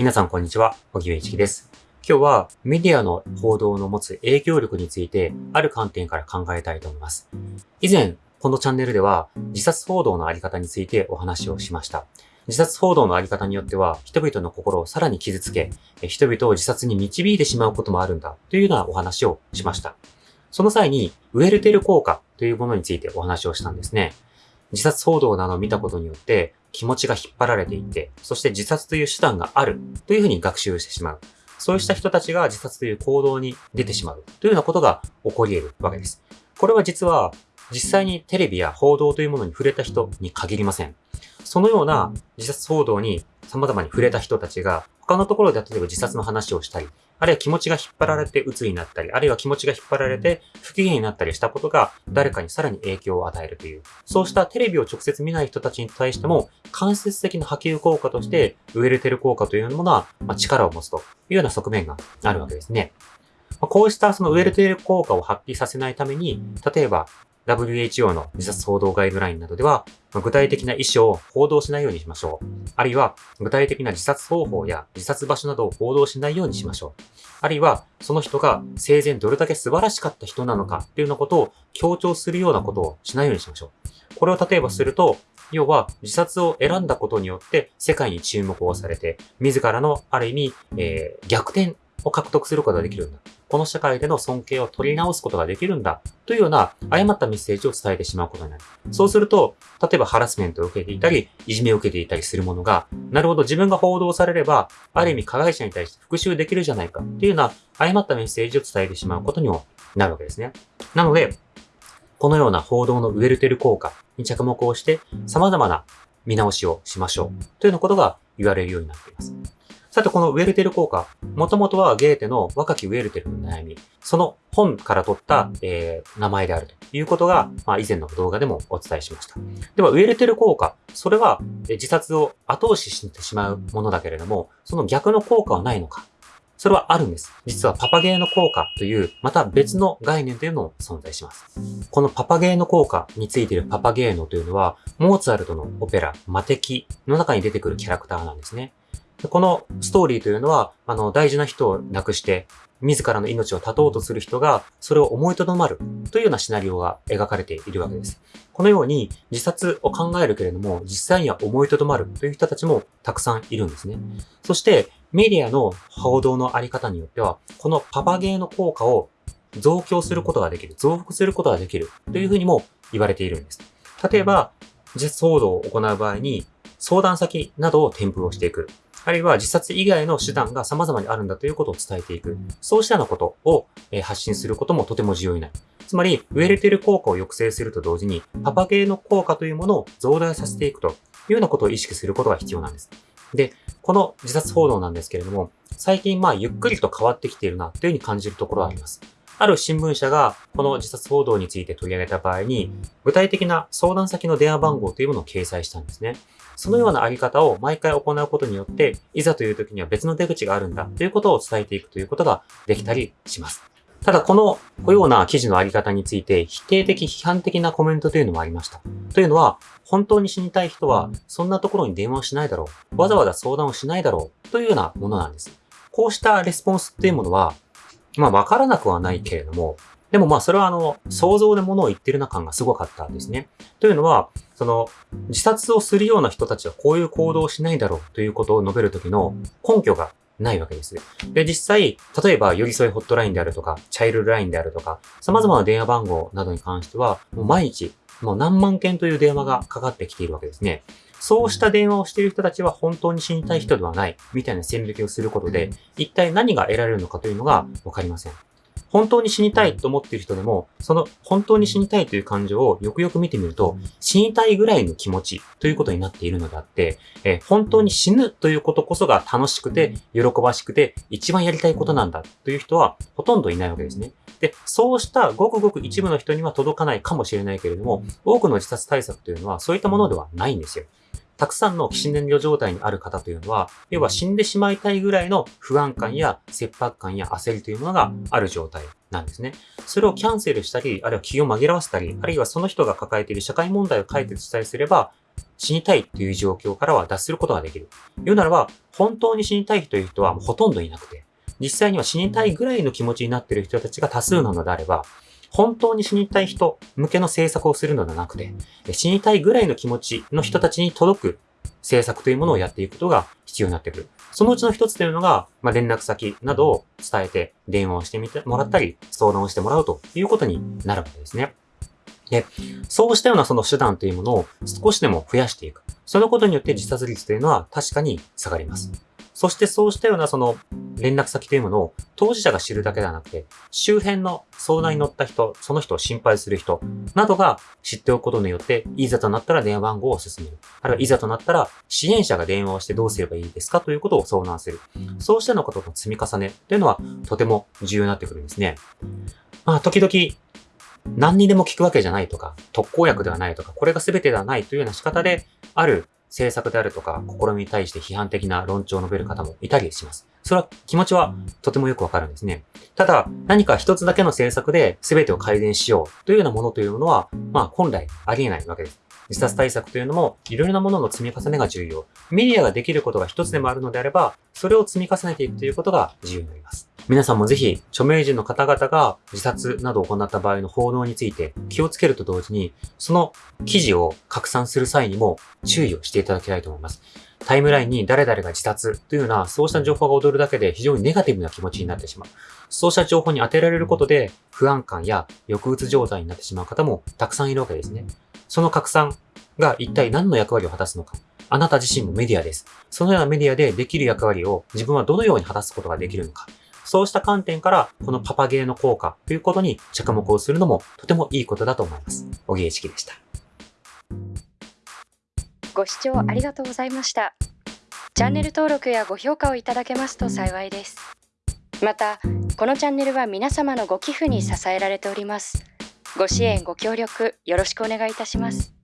皆さんこんにちは、小木上一樹です。今日はメディアの報道の持つ影響力についてある観点から考えたいと思います。以前、このチャンネルでは自殺報道のあり方についてお話をしました。自殺報道のあり方によっては人々の心をさらに傷つけ、人々を自殺に導いてしまうこともあるんだというようなお話をしました。その際に、ウェルテル効果というものについてお話をしたんですね。自殺報道などを見たことによって気持ちが引っ張られていって、そして自殺という手段があるというふうに学習してしまう。そうした人たちが自殺という行動に出てしまうというようなことが起こり得るわけです。これは実は実際にテレビや報道というものに触れた人に限りません。そのような自殺報道に様々に触れた人たちが他のところで例えば自殺の話をしたり、あるいは気持ちが引っ張られて鬱になったり、あるいは気持ちが引っ張られて不機嫌になったりしたことが誰かにさらに影響を与えるという、そうしたテレビを直接見ない人たちに対しても間接的な波及効果としてウェルテル効果というものはまあ力を持つというような側面があるわけですね。まあこうしたそのウェルテル効果を発揮させないために、例えば WHO の自殺報道ガイドラインなどでは、具体的な意思を報道しないようにしましょう。あるいは、具体的な自殺方法や自殺場所などを報道しないようにしましょう。あるいは、その人が生前どれだけ素晴らしかった人なのかっていうようなことを強調するようなことをしないようにしましょう。これを例えばすると、要は自殺を選んだことによって世界に注目をされて、自らのある意味、えー逆転を獲得することができるんだ。この社会での尊敬を取り直すことができるんだ。というような誤ったメッセージを伝えてしまうことになる。そうすると、例えばハラスメントを受けていたり、いじめを受けていたりするものが、なるほど自分が報道されれば、ある意味加害者に対して復讐できるじゃないかっていうような誤ったメッセージを伝えてしまうことにもなるわけですね。なので、このような報道のウェルテル効果に着目をして、様々な見直しをしましょう。というようなことが言われるようになっています。さて、このウェルテル効果、もともとはゲーテの若きウェルテルの悩み、その本から取った、えー名前であるということが、まあ、以前の動画でもお伝えしました。では、ウェルテル効果、それはえー自殺を後押ししてしまうものだけれども、その逆の効果はないのかそれはあるんです。実はパパゲーノ効果という、また別の概念というのも存在します。このパパゲーノ効果についているパパゲーノというのは、モーツァルトのオペラ、魔敵の中に出てくるキャラクターなんですね。このストーリーというのは、あの、大事な人を亡くして、自らの命を絶とうとする人が、それを思いとどまるというようなシナリオが描かれているわけです。このように、自殺を考えるけれども、実際には思いとどまるという人たちもたくさんいるんですね。そして、メディアの報道のあり方によっては、このパパゲーの効果を増強することができる、増幅することができるというふうにも言われているんです。例えば、自殺報道を行う場合に、相談先などを添付をしていく。あるいは自殺以外の手段が様々にあるんだということを伝えていく。そうしたようなことを発信することもとても重要になる。つまり、ウェルテル効果を抑制すると同時に、パパゲーの効果というものを増大させていくというようなことを意識することが必要なんです。で、この自殺報道なんですけれども、最近まあゆっくりと変わってきているなというふうに感じるところはあります。ある新聞社がこの自殺報道について取り上げた場合に、具体的な相談先の電話番号というものを掲載したんですね。そのようなあり方を毎回行うことによって、いざという時には別の出口があるんだということを伝えていくということができたりします。ただ、この、このような記事のあり方について、否定的、批判的なコメントというのもありました。というのは、本当に死にたい人は、そんなところに電話をしないだろう。わざわざ相談をしないだろう。というようなものなんです。こうしたレスポンスっていうものは、まあ、わからなくはないけれども、でもまあ、それはあの、想像で物を言ってるな感がすごかったんですね。というのは、その、自殺をするような人たちはこういう行動をしないだろうということを述べるときの根拠がないわけです。で、実際、例えば、寄り添いホットラインであるとか、チャイルドラインであるとか、様々な電話番号などに関しては、もう毎日、もう何万件という電話がかかってきているわけですね。そうした電話をしている人たちは本当に死にたい人ではない、みたいな線引きをすることで、一体何が得られるのかというのがわかりません。本当に死にたいと思っている人でも、その本当に死にたいという感情をよくよく見てみると、死にたいぐらいの気持ちということになっているのであって、えー本当に死ぬということこそが楽しくて、喜ばしくて、一番やりたいことなんだという人はほとんどいないわけですね。で、そうしたごくごく一部の人には届かないかもしれないけれども、多くの自殺対策というのはそういったものではないんですよ。たくさんの起死燃料状態にある方というのは、要は死んでしまいたいぐらいの不安感や切迫感や焦りというものがある状態なんですね。それをキャンセルしたり、あるいは気を紛らわせたり、あるいはその人が抱えている社会問題を解決したりすれば、死にたいという状況からは脱することができる。言うならば、本当に死にたいという人はもうほとんどいなくて、実際には死にたいぐらいの気持ちになっている人たちが多数なのであれば、本当に死にたい人向けの政策をするのではなくて、死にたいぐらいの気持ちの人たちに届く政策というものをやっていくことが必要になってくる。そのうちの一つというのが、まあ、連絡先などを伝えて電話をしてみてもらったり、相談をしてもらうということになるわけですね。で、そうしたようなその手段というものを少しでも増やしていく。そのことによって自殺率というのは確かに下がります。そしてそうしたようなその連絡先というものを当事者が知るだけではなくて、周辺の相談に乗った人、その人を心配する人などが知っておくことによって、いざとなったら電話番号を進める。あるいはいざとなったら支援者が電話をしてどうすればいいですか？ということを相談する。そうしたようなことの積み重ねというのはとても重要になってくるんですね。まあ、時々何にでも聞くわけじゃないとか、特効薬ではないとか、これが全てではないというような仕方で、ある政策であるとか、試みに対して批判的な論調を述べる方もいたりします。それは気持ちはとてもよくわかるんですね。ただ、何か一つだけの政策で全てを改善しようというようなものというものは、まあ本来ありえないわけです。自殺対策というのも、いろいろなものの積み重ねが重要。メディアができることが一つでもあるのであれば、それを積み重ねていくということが重要になります。皆さんもぜひ、著名人の方々が自殺などを行った場合の報道について気をつけると同時に、その記事を拡散する際にも注意をしていただきたいと思います。タイムラインに誰々が自殺というような、そうした情報が踊るだけで非常にネガティブな気持ちになってしまう。そうした情報に当てられることで、不安感や抑うつ状態になってしまう方もたくさんいるわけですね。その拡散が一体何の役割を果たすのか。あなた自身もメディアです。そのようなメディアでできる役割を自分はどのように果たすことができるのか。そうした観点から、このパパゲーの効果ということに着目をするのもとてもいいことだと思います。小木栄式でした。ご視聴ありがとうございました。チャンネル登録やご評価をいただけますと幸いです。また、このチャンネルは皆様のご寄付に支えられております。ご支援、ご協力、よろしくお願いいたします。